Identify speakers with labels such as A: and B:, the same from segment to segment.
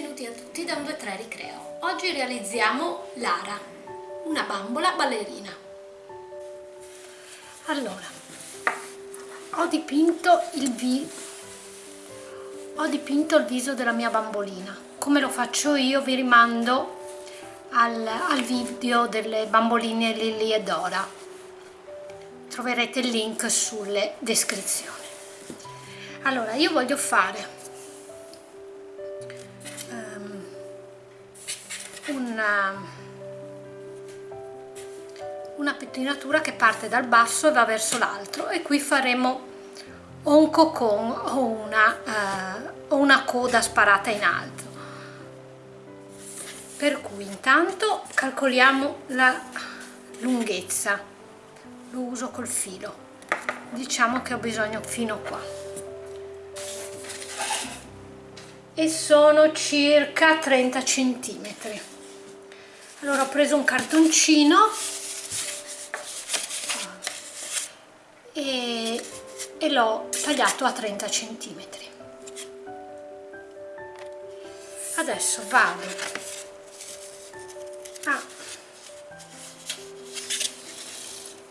A: benvenuti a tutti da un 2-3 Ricreo. Oggi realizziamo Lara, una bambola ballerina. Allora, ho dipinto il, vi ho dipinto il viso della mia bambolina. Come lo faccio io vi rimando al, al video delle bamboline Lily e Dora. Troverete il link sulle descrizioni. Allora, io voglio fare una, una pettinatura che parte dal basso e va verso l'altro e qui faremo o un cocon o una, uh, o una coda sparata in alto. Per cui intanto calcoliamo la lunghezza. Lo uso col filo. Diciamo che ho bisogno fino qua. E sono circa 30 centimetri allora ho preso un cartoncino. E, e l'ho tagliato a 30 cm adesso vado. A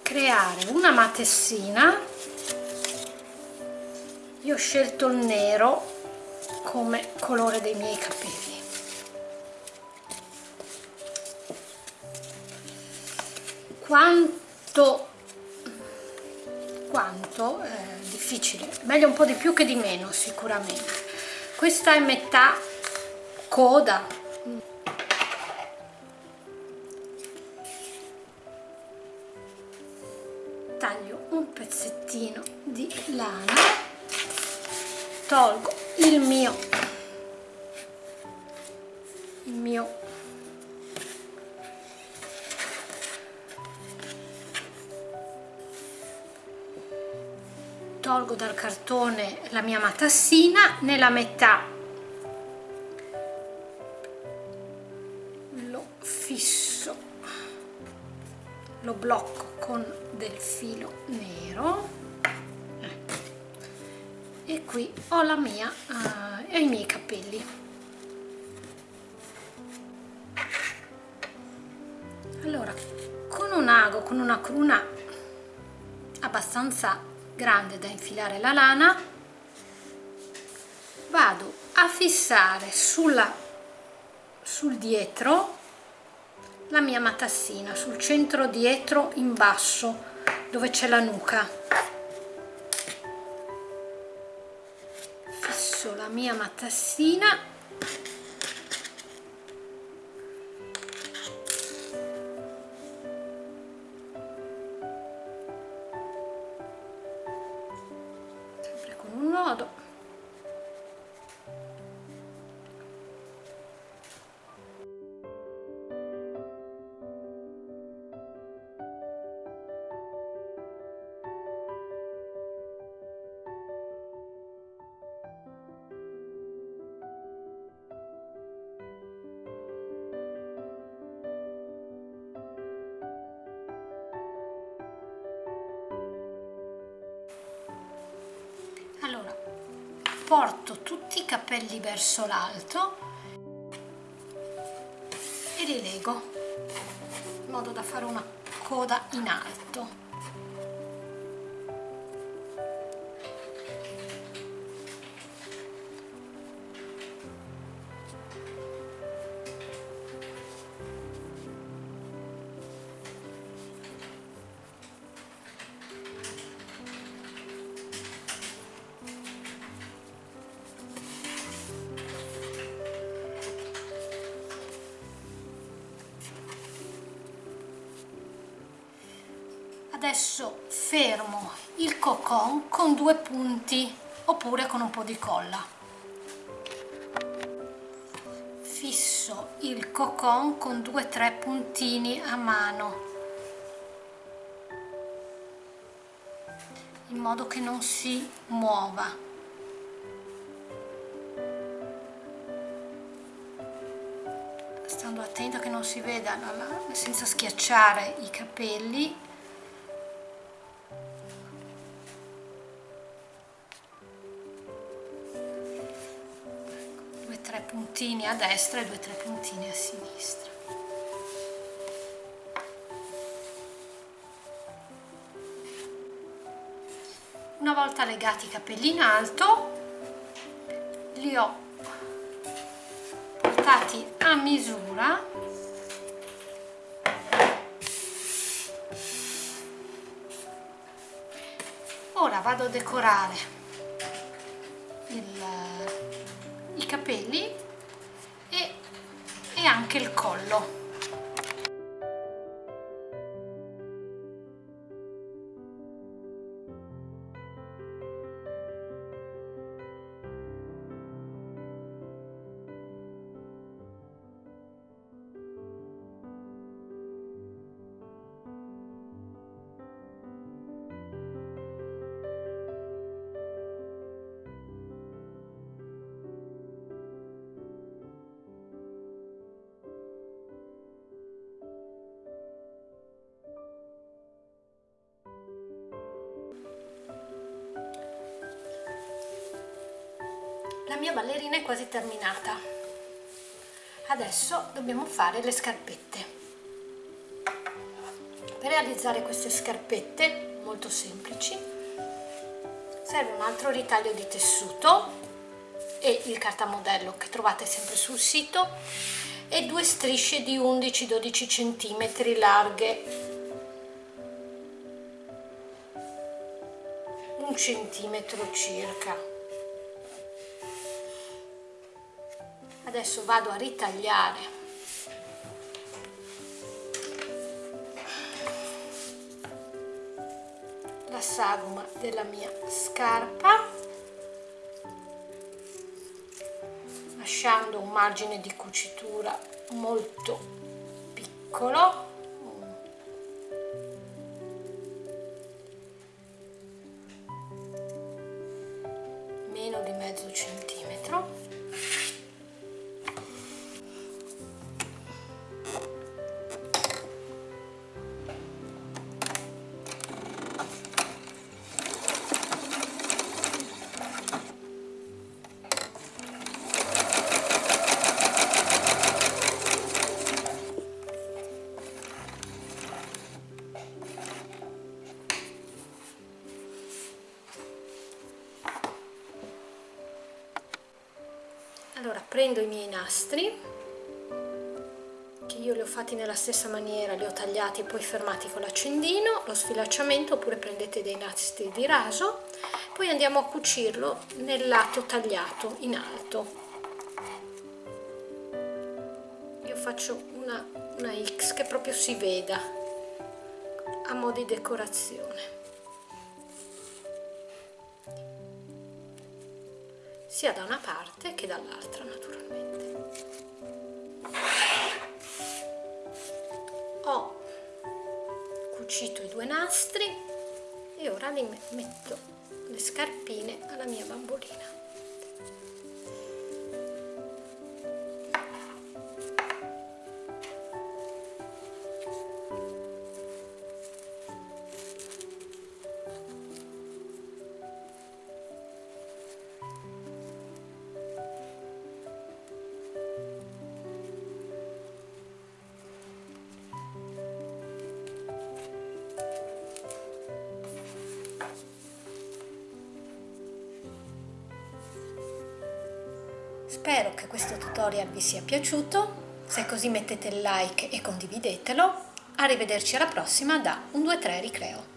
A: creare una matessina. Io ho scelto il nero come colore dei miei capelli quanto quanto eh, difficile. Meglio un po' di più che di meno sicuramente. Questa è metà coda. Taglio un pezzettino di lana. Tolgo il mio tolgo dal cartone la mia matassina nella metà. Lo fisso. Lo blocco con del filo nero. E qui ho la mia uh, e i miei capelli. Allora con un ago con una cruna abbastanza grande da infilare la lana vado a fissare sulla, sul dietro la mia matassina sul centro dietro in basso dove c'è la nuca. Fisso la mia matassina porto tutti i capelli verso l'alto e li lego in modo da fare una coda in alto adesso fermo il cocon con due punti oppure con un po' di colla. Fisso il cocon con due o tre puntini a mano. In modo che non si muova. Stando attento che non si veda senza schiacciare i capelli puntini a destra e due o tre puntini a sinistra. Una volta legati i capelli in alto li ho portati a misura ora vado a decorare il, capelli e, e anche il collo mia ballerina è quasi terminata. Adesso dobbiamo fare le scarpette. Per realizzare queste scarpette molto semplici serve un altro ritaglio di tessuto e il cartamodello che trovate sempre sul sito e due strisce di 11-12 cm larghe. Un centimetro circa adesso vado a ritagliare. La sagoma della mia scarpa. Lasciando un margine di cucitura molto piccolo. Meno di mezzo centimetro prendo i miei nastri che io li ho fatti nella stessa maniera li ho tagliati e poi fermati con l'accendino lo sfilacciamento oppure prendete dei nastri di raso poi andiamo a cucirlo nel lato tagliato in alto. Io faccio una, una X che proprio si veda a mo' di decorazione sia da una parte che dall'altra naturalmente. Ho cucito i due nastri e ora li metto le scarpine alla mia bambolina. Spero che questo tutorial vi sia piaciuto, se così mettete like e condividetelo. Arrivederci alla prossima da 1, 2, 3 Ricreo.